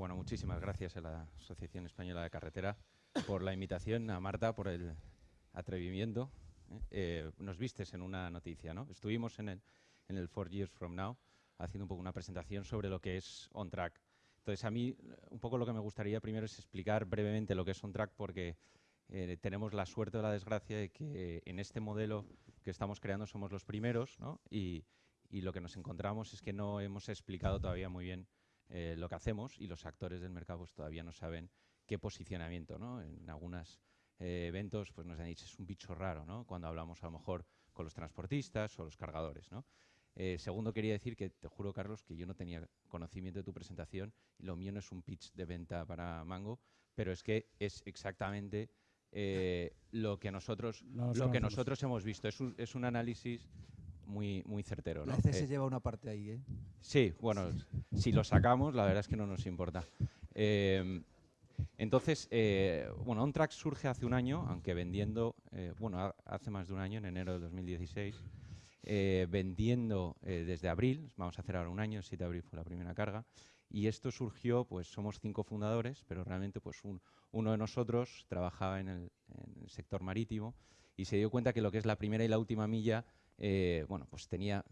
bueno, muchísimas gracias a la Asociación Española de Carretera por la invitación, a Marta por el atrevimiento. ¿eh? Eh, nos vistes en una noticia, ¿no? Estuvimos en el, en el Four Years From Now haciendo un poco una presentación sobre lo que es On Track. Entonces, a mí un poco lo que me gustaría primero es explicar brevemente lo que es On Track porque eh, tenemos la suerte o la desgracia de que en este modelo que estamos creando somos los primeros ¿no? y, y lo que nos encontramos es que no hemos explicado todavía muy bien eh, lo que hacemos y los actores del mercado pues, todavía no saben qué posicionamiento. ¿no? En algunos eh, eventos pues, nos han dicho es un bicho raro ¿no? cuando hablamos a lo mejor con los transportistas o los cargadores. ¿no? Eh, segundo, quería decir que te juro, Carlos, que yo no tenía conocimiento de tu presentación y lo mío no es un pitch de venta para Mango, pero es que es exactamente lo que nosotros, lo que nosotros hemos visto. Es un, es un análisis muy, muy certero. ¿no? A veces se lleva una parte ahí, ¿eh? Sí, bueno, si lo sacamos, la verdad es que no nos importa. Eh, entonces, eh, bueno, OnTrack surge hace un año, aunque vendiendo, eh, bueno, hace más de un año, en enero del 2016, vendiendo desde abril, vamos a hacer ahora un año, el 7 de abril fue la primera carga, y esto surgió, pues somos cinco fundadores, pero realmente pues uno de nosotros trabajaba en el, en el sector marítimo y se dio cuenta que lo que es la primera y la última milla eh, bueno, pues tenía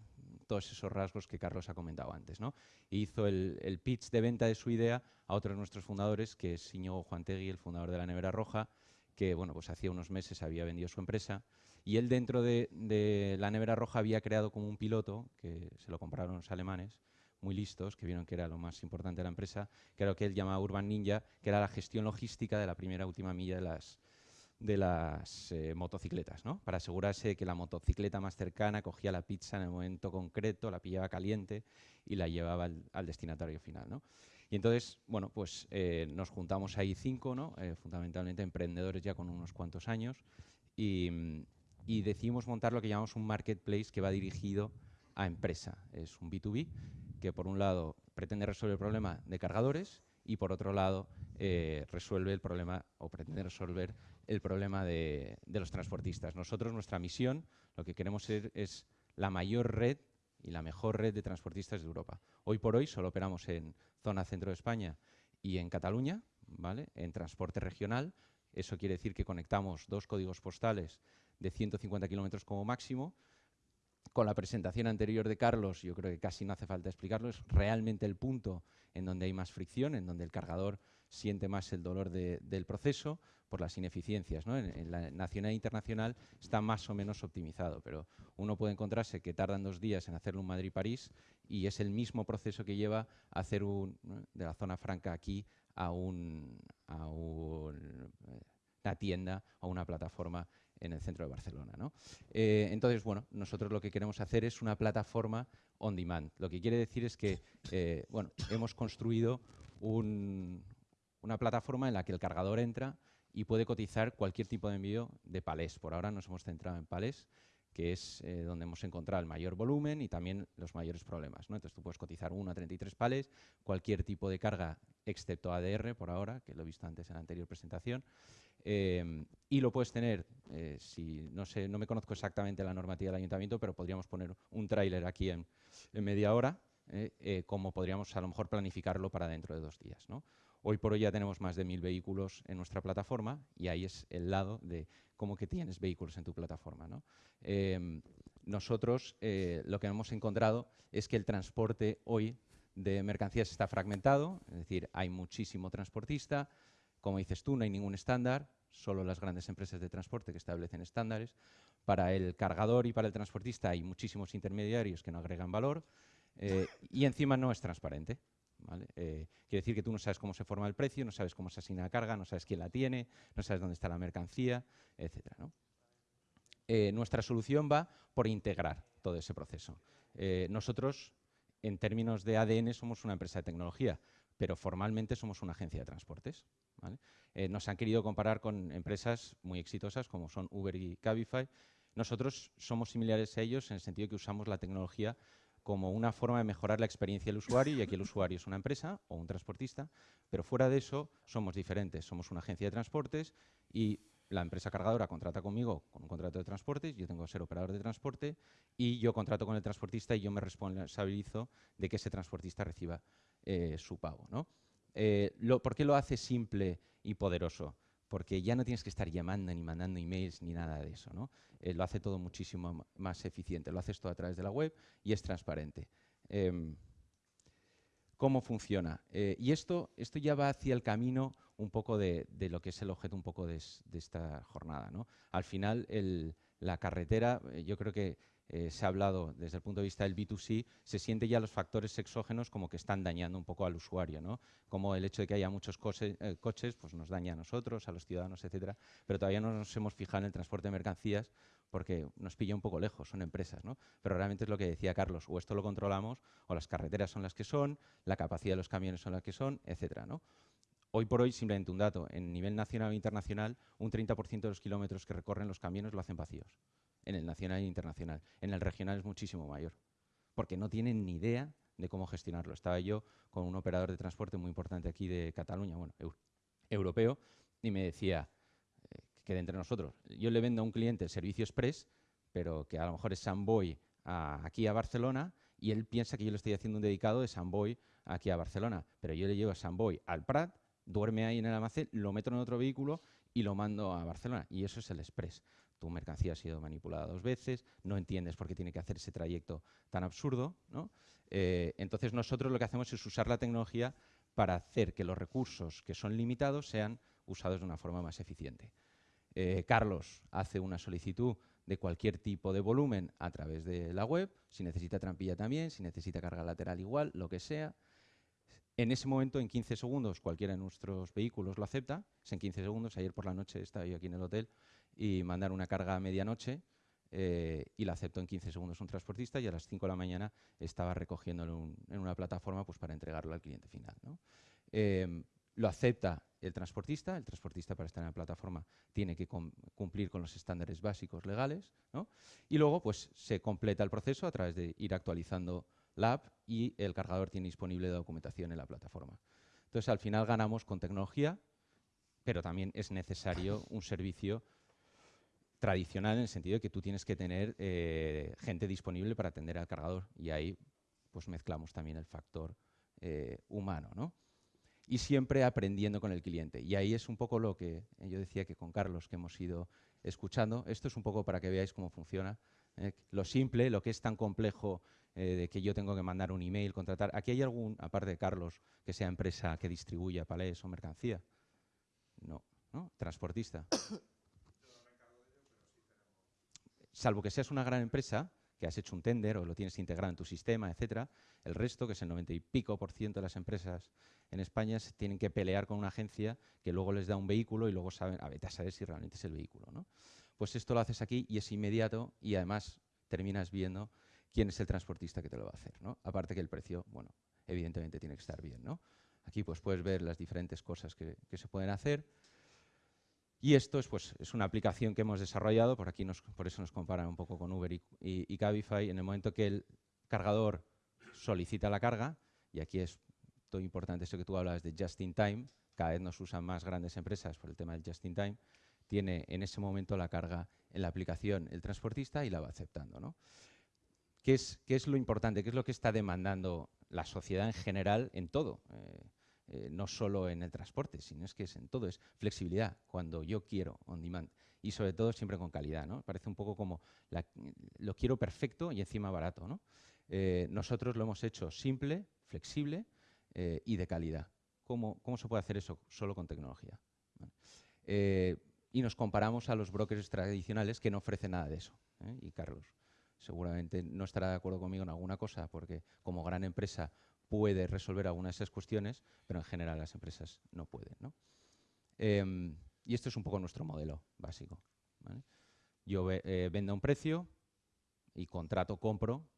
todos esos rasgos que Carlos ha comentado antes. ¿no? hizo el, pitch de venta de su idea a otro de nuestros fundadores, que es Juan Juantegui, el fundador de la Nevera Roja, que bueno, pues hacía unos meses había vendido su empresa. Y él dentro de, la Nevera Roja había creado como un piloto, que se lo compraron los alemanes, muy listos, que vieron que era lo más importante de la empresa, que era lo que él llamaba Urban Ninja, que era la gestión logística de la primera última milla de las, de las eh, motocicletas, ¿no? para asegurarse que la motocicleta más cercana cogía la pizza en el momento concreto, la pillaba caliente y la llevaba al, destinatario final. ¿no? Y entonces, bueno, pues eh, nos juntamos ahí cinco, ¿no? Eh, fundamentalmente emprendedores ya con unos cuantos años, y, decidimos montar lo que llamamos un marketplace que va dirigido a empresa. Es un B2B que, por un lado, pretende resolver el problema de cargadores y por otro lado resuelve el problema o pretende resolver el problema de, los transportistas. Nosotros, nuestra misión, lo que queremos ser es la mayor red y la mejor red de transportistas de Europa. Hoy por hoy solo operamos en zona centro de España y en Cataluña, ¿vale? en transporte regional. Eso quiere decir que conectamos dos códigos postales de 150 kilómetros como máximo, con la presentación anterior de Carlos, yo creo que casi no hace falta explicarlo, es realmente el punto en donde hay más fricción, en donde el cargador siente más el dolor del proceso por las ineficiencias. En, la nacional e internacional está más o menos optimizado, pero uno puede encontrarse que tardan dos días en hacerlo un Madrid-París y es el mismo proceso que lleva a hacer un, de la zona franca aquí a, un, a un, eh, una tienda o una plataforma en el centro de Barcelona. Eh, entonces, bueno, nosotros lo que queremos hacer es una plataforma on demand. Lo que quiere decir es que, eh, bueno, hemos construido una plataforma en la que el cargador entra y puede cotizar cualquier tipo de envío de palés. Por ahora nos hemos centrado en palés, que es eh, donde hemos encontrado el mayor volumen y también los mayores problemas. Entonces tú puedes cotizar 1 a 33 palés, cualquier tipo de carga excepto ADR por ahora, que lo he visto antes en la anterior presentación, eh, y lo puedes tener, eh, si no sé, no me conozco exactamente la normativa del ayuntamiento, pero podríamos poner un tráiler aquí en, media hora, como podríamos a lo mejor planificarlo para dentro de dos días. Hoy por hoy ya tenemos más de mil vehículos en nuestra plataforma y ahí es el lado de cómo que tienes vehículos en tu plataforma. Em, nosotros eh, lo que hemos encontrado es que el transporte hoy de mercancías está fragmentado, es decir, hay muchísimo transportista, como dices tú, no hay ningún estándar, solo las grandes empresas de transporte que establecen estándares. Para el cargador y para el transportista hay muchísimos intermediarios que no agregan valor eh, y encima no es transparente. Eh, quiere decir que tú no sabes cómo se forma el precio, no sabes cómo se asigna la carga, no sabes quién la tiene, no sabes dónde está la mercancía, etc. Eh, nuestra solución va por integrar todo ese proceso. Eh, nosotros, en términos de ADN, somos una empresa de tecnología, pero formalmente somos una agencia de transportes. nos han querido comparar con empresas muy exitosas como son Uber y Cabify. Nosotros somos similares a ellos en el sentido que usamos la tecnología como una forma de mejorar la experiencia del usuario, y aquí el usuario es una empresa o un transportista, pero fuera de eso somos diferentes. Somos una agencia de transportes y la empresa cargadora contrata conmigo con un contrato de transportes, yo tengo que ser operador de transporte y yo contrato con el transportista y yo me responsabilizo de que ese transportista reciba eh, su pago. ¿no? Eh, ¿Por qué lo hace simple y poderoso? Porque ya no tienes que estar llamando ni mandando emails ni nada de eso. ¿no? Eh, lo hace todo muchísimo más eficiente. Lo haces todo a través de la web y es transparente. Em, ¿Cómo funciona? Eh, y esto, esto ya va hacia el camino un poco de, lo que es el objeto un poco de, esta jornada. ¿no? Al final, la carretera, yo creo que eh, se ha hablado desde el punto de vista del B2C, se siente ya los factores exógenos como que están dañando un poco al usuario, ¿no? Como el hecho de que haya muchos eh, coches, pues nos daña a nosotros, a los ciudadanos, etcétera, pero todavía no nos hemos fijado en el transporte de mercancías porque nos pilla un poco lejos, son empresas, ¿no? Pero realmente es lo que decía Carlos, o esto lo controlamos, o las carreteras son las que son, la capacidad de los camiones son las que son, etcétera, ¿no? Hoy por hoy, simplemente un dato, en nivel nacional e internacional, un 30% de los kilómetros que recorren los camiones lo hacen vacíos en el nacional e internacional. En el regional es muchísimo mayor, porque no tienen ni idea de cómo gestionarlo. Estaba yo con un operador de transporte muy importante aquí de Cataluña, bueno, europeo, y me decía eh, que de entre nosotros, yo le vendo a un cliente el servicio express, pero que a lo mejor es Samboy aquí a Barcelona, y él piensa que yo le estoy haciendo un dedicado de Samboy aquí a Barcelona, pero yo le llevo a Samboy al Prat, duerme ahí en el almacén, lo meto en otro vehículo y lo mando a Barcelona. Y eso es el express tu mercancía ha sido manipulada dos veces, no entiendes por qué tiene que hacer ese trayecto tan absurdo. Eh, entonces nosotros lo que hacemos es usar la tecnología para hacer que los recursos que son limitados sean usados de una forma más eficiente. Eh, Carlos hace una solicitud de cualquier tipo de volumen a través de la web, si necesita trampilla también, si necesita carga lateral igual, lo que sea. En ese momento, en 15 segundos, cualquiera de nuestros vehículos lo acepta. Es en 15 segundos. Ayer por la noche estaba yo aquí en el hotel y mandar una carga a medianoche eh, y la aceptó en 15 segundos un transportista y a las 5 de la mañana estaba recogiéndolo en, una plataforma pues, para entregarlo al cliente final. Em, lo acepta el transportista, el transportista para estar en la plataforma tiene que cumplir con los estándares básicos legales y luego pues, se completa el proceso a través de ir actualizando la app y el cargador tiene disponible documentación en la plataforma. Entonces al final ganamos con tecnología, pero también es necesario un servicio tradicional en el sentido de que tú tienes que tener eh, gente disponible para atender al cargador y ahí pues mezclamos también el factor eh, humano, ¿no? Y siempre aprendiendo con el cliente. Y ahí es un poco lo que yo decía que con Carlos que hemos ido escuchando. Esto es un poco para que veáis cómo funciona. ¿eh? lo simple, lo que es tan complejo de que yo tengo que mandar un email, contratar. ¿Aquí hay algún, aparte de Carlos, que sea empresa que distribuya palés o mercancía? No, ¿no? Transportista. Salvo que seas una gran empresa, que has hecho un tender o lo tienes integrado en tu sistema, etcétera, el resto, que es el 90 y pico por ciento de las empresas en España, tienen que pelear con una agencia que luego les da un vehículo y luego saben, a ver, a saber si realmente es el vehículo. ¿no? Pues esto lo haces aquí y es inmediato y además terminas viendo quién es el transportista que te lo va a hacer. ¿no? Aparte que el precio, bueno, evidentemente tiene que estar bien. ¿no? Aquí pues puedes ver las diferentes cosas que, que se pueden hacer. Y esto es, pues, es una aplicación que hemos desarrollado, por aquí nos, por eso nos comparan un poco con Uber y, Cabify, en el momento que el cargador solicita la carga, y aquí es todo importante eso que tú hablas de just in time, cada vez nos usan más grandes empresas por el tema del just in time, tiene en ese momento la carga en la aplicación el transportista y la va aceptando. ¿no? ¿Qué, es, ¿Qué es lo importante? ¿Qué es lo que está demandando la sociedad en general en todo? Eh, eh, no solo en el transporte, sino es que es en todo, es flexibilidad, cuando yo quiero, on demand. Y sobre todo siempre con calidad, ¿no? Parece un poco como lo quiero perfecto y encima barato, ¿no? Eh, nosotros lo hemos hecho simple, flexible eh, y de calidad. ¿Cómo, ¿Cómo, se puede hacer eso solo con tecnología? y nos comparamos a los brokers tradicionales que no ofrecen nada de eso. Y Carlos seguramente no estará de acuerdo conmigo en alguna cosa, porque como gran empresa puede resolver algunas de esas cuestiones, pero en general las empresas no pueden. Em, y esto es un poco nuestro modelo básico. Yo eh, vendo a un precio y contrato, compro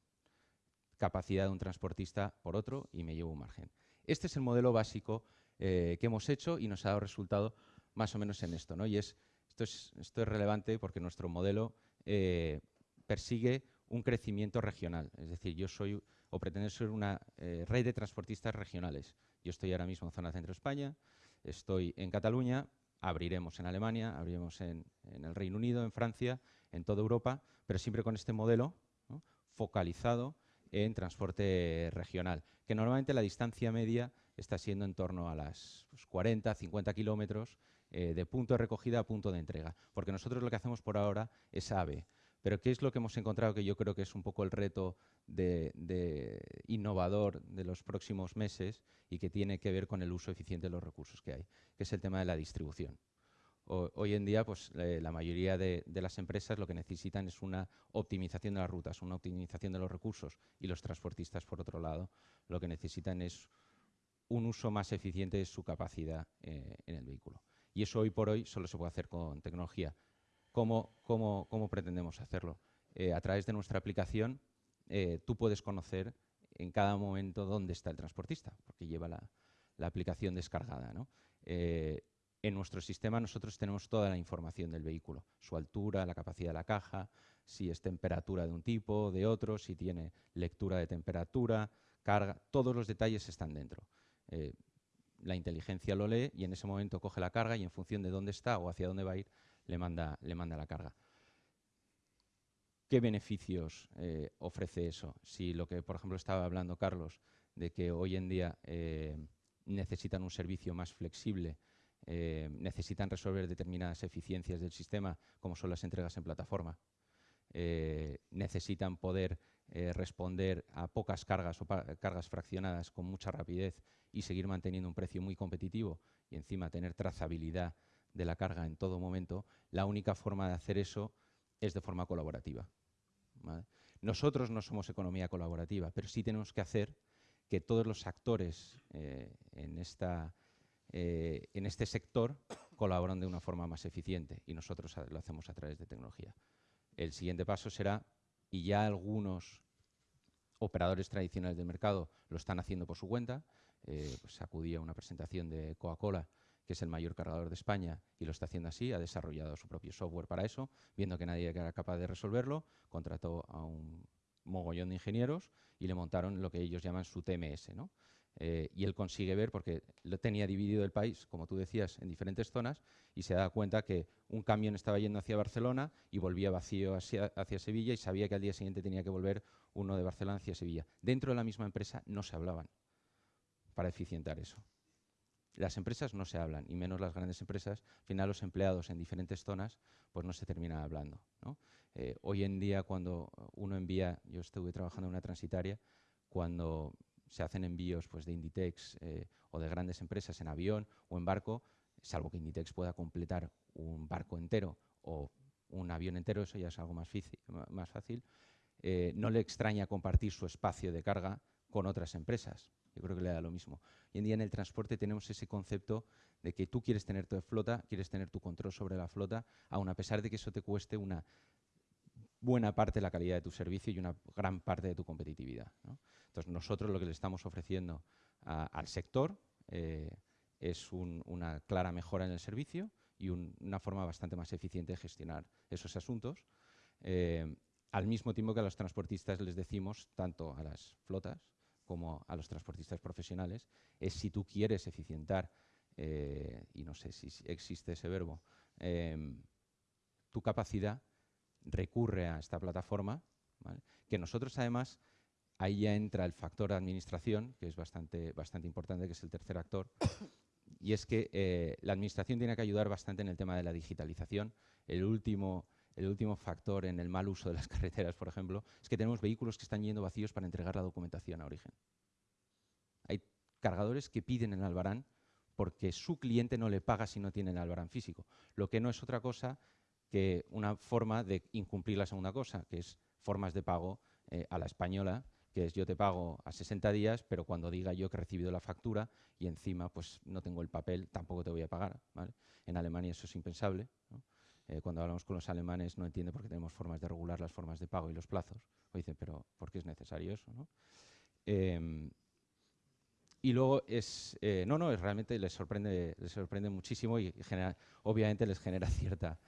capacidad de un transportista por otro y me llevo un margen. Este es el modelo básico eh, que hemos hecho y nos ha dado resultado más o menos en esto. ¿no? Y es, esto, es, esto es relevante porque nuestro modelo eh, persigue un crecimiento regional. Es decir, yo soy o pretender ser una eh, red de transportistas regionales. Yo estoy ahora mismo en zona centro España, estoy en Cataluña, abriremos en Alemania, abriremos en, el Reino Unido, en Francia, en toda Europa, pero siempre con este modelo focalizado en transporte regional, que normalmente la distancia media está siendo en torno a las 40, 50 kilómetros eh, de punto de recogida a punto de entrega. Porque nosotros lo que hacemos por ahora es AVE. Pero ¿qué es lo que hemos encontrado que yo creo que es un poco el reto de, innovador de los próximos meses y que tiene que ver con el uso eficiente de los recursos que hay, que es el tema de la distribución. hoy en día, pues, eh, la mayoría de, las empresas lo que necesitan es una optimización de las rutas, una optimización de los recursos y los transportistas, por otro lado, lo que necesitan es un uso más eficiente de su capacidad eh, en el vehículo. Y eso hoy por hoy solo se puede hacer con tecnología. ¿Cómo, cómo, pretendemos hacerlo? Eh, a través de nuestra aplicación, eh, tú puedes conocer en cada momento dónde está el transportista, porque lleva la, aplicación descargada. Eh, en nuestro sistema nosotros tenemos toda la información del vehículo, su altura, la capacidad de la caja, si es temperatura de un tipo, de otro, si tiene lectura de temperatura, carga, todos los detalles están dentro. la inteligencia lo lee y en ese momento coge la carga y en función de dónde está o hacia dónde va a ir, le manda, le manda la carga. ¿Qué beneficios eh, ofrece eso? Si lo que, por ejemplo, estaba hablando Carlos, de que hoy en día eh, necesitan un servicio más flexible, eh, necesitan resolver determinadas eficiencias del sistema, como son las entregas en plataforma, necesitan poder responder a pocas cargas o cargas fraccionadas con mucha rapidez y seguir manteniendo un precio muy competitivo y encima tener trazabilidad de la carga en todo momento, la única forma de hacer eso es de forma colaborativa. Nosotros no somos economía colaborativa, pero sí tenemos que hacer que todos los actores eh, eh, en este sector colaboren de una forma más eficiente y nosotros lo hacemos a través de tecnología. El siguiente paso será, y ya algunos operadores tradicionales del mercado lo están haciendo por su cuenta, eh, pues a una presentación de Coca-Cola que es el mayor cargador de España y lo está haciendo así, ha desarrollado su propio software para eso, viendo que nadie era capaz de resolverlo, contrató a un mogollón de ingenieros y le montaron lo que ellos llaman su TMS. ¿no? Eh, y él consigue ver, porque lo tenía dividido el país, como tú decías, en diferentes zonas, y se da cuenta que un camión estaba yendo hacia Barcelona y volvía vacío hacia, hacia Sevilla y sabía que al día siguiente tenía que volver uno de Barcelona hacia Sevilla. Dentro de la misma empresa no se hablaban para eficientar eso. Las empresas no se hablan, y menos las grandes empresas. Al final, los empleados en diferentes zonas pues no se terminan hablando. Eh, hoy en día, cuando uno envía, yo estuve trabajando en una transitaria, cuando se hacen envíos pues, de Inditex eh, o de grandes empresas en avión o en barco, salvo que Inditex pueda completar un barco entero o un avión entero, eso ya es algo más, fácil, eh, no le extraña compartir su espacio de carga con otras empresas. Yo creo que le da lo mismo. Hoy en día en el transporte tenemos ese concepto de que tú quieres tener tu flota, quieres tener tu control sobre la flota, aun a pesar de que eso te cueste una buena parte de la calidad de tu servicio y una gran parte de tu competitividad. Entonces, nosotros lo que le estamos ofreciendo al sector eh, es una clara mejora en el servicio y una forma bastante más eficiente de gestionar esos asuntos. Eh, al mismo tiempo que a los transportistas les decimos, tanto a las flotas como a los transportistas profesionales, es si tú quieres eficientar, eh, y no sé si existe ese verbo, em, tu capacidad, recurre a esta plataforma, que nosotros además, ahí ya entra el factor administración, que es bastante, bastante importante, que es el tercer actor, y es que eh, la administración tiene que ayudar bastante en el tema de la digitalización. El último el último factor en el mal uso de las carreteras, por ejemplo, es que tenemos vehículos que están yendo vacíos para entregar la documentación a origen. Hay cargadores que piden el albarán porque su cliente no le paga si no tiene el albarán físico, lo que no es otra cosa que una forma de incumplir la segunda cosa, que es formas de pago eh, a la española, que es yo te pago a 60 días, pero cuando diga yo que he recibido la factura y encima pues no tengo el papel, tampoco te voy a pagar. En Alemania eso es impensable. Eh, cuando hablamos con los alemanes no entiende por qué tenemos formas de regular las formas de pago y los plazos. O dicen, pero ¿por qué es necesario eso? Em, y luego es, eh, no, no, es realmente les sorprende, les sorprende muchísimo y obviamente les genera cierta,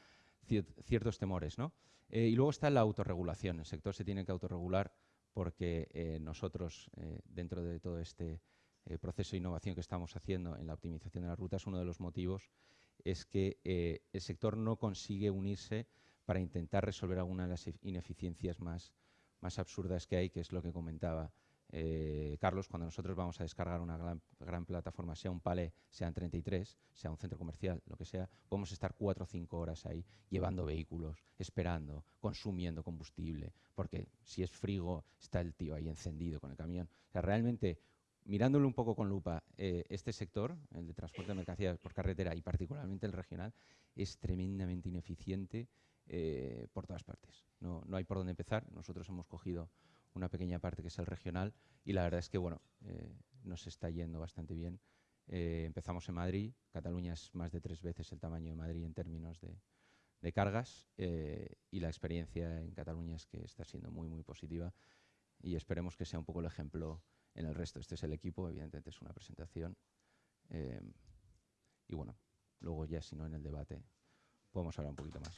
ciertos temores. ¿no? Eh, y luego está la autorregulación. El sector se tiene que autorregular porque nosotros, dentro de todo este proceso de innovación que estamos haciendo en la optimización de las rutas, uno de los motivos es que eh, el sector no consigue unirse para intentar resolver alguna de las ineficiencias más, más absurdas que hay, que es lo que comentaba eh, Carlos, cuando nosotros vamos a descargar una gran, plataforma, sea un palé, sean 33, sea un centro comercial, lo que sea, podemos estar cuatro o cinco horas ahí llevando vehículos, esperando, consumiendo combustible, porque si es frigo, está el tío ahí encendido con el camión. O sea, realmente, mirándolo un poco con lupa, eh, este sector, el de transporte de mercancías por carretera y particularmente el regional, es tremendamente ineficiente eh, por todas partes. No, no hay por dónde empezar. Nosotros hemos cogido una pequeña parte que es el regional y la verdad es que bueno, eh, nos está yendo bastante bien. Eh, empezamos en Madrid, Cataluña es más de tres veces el tamaño de Madrid en términos de, cargas eh, y la experiencia en Cataluña es que está siendo muy muy positiva y esperemos que sea un poco el ejemplo en el resto. Este es el equipo, evidentemente es una presentación y bueno, luego ya si no en el debate podemos hablar un poquito más.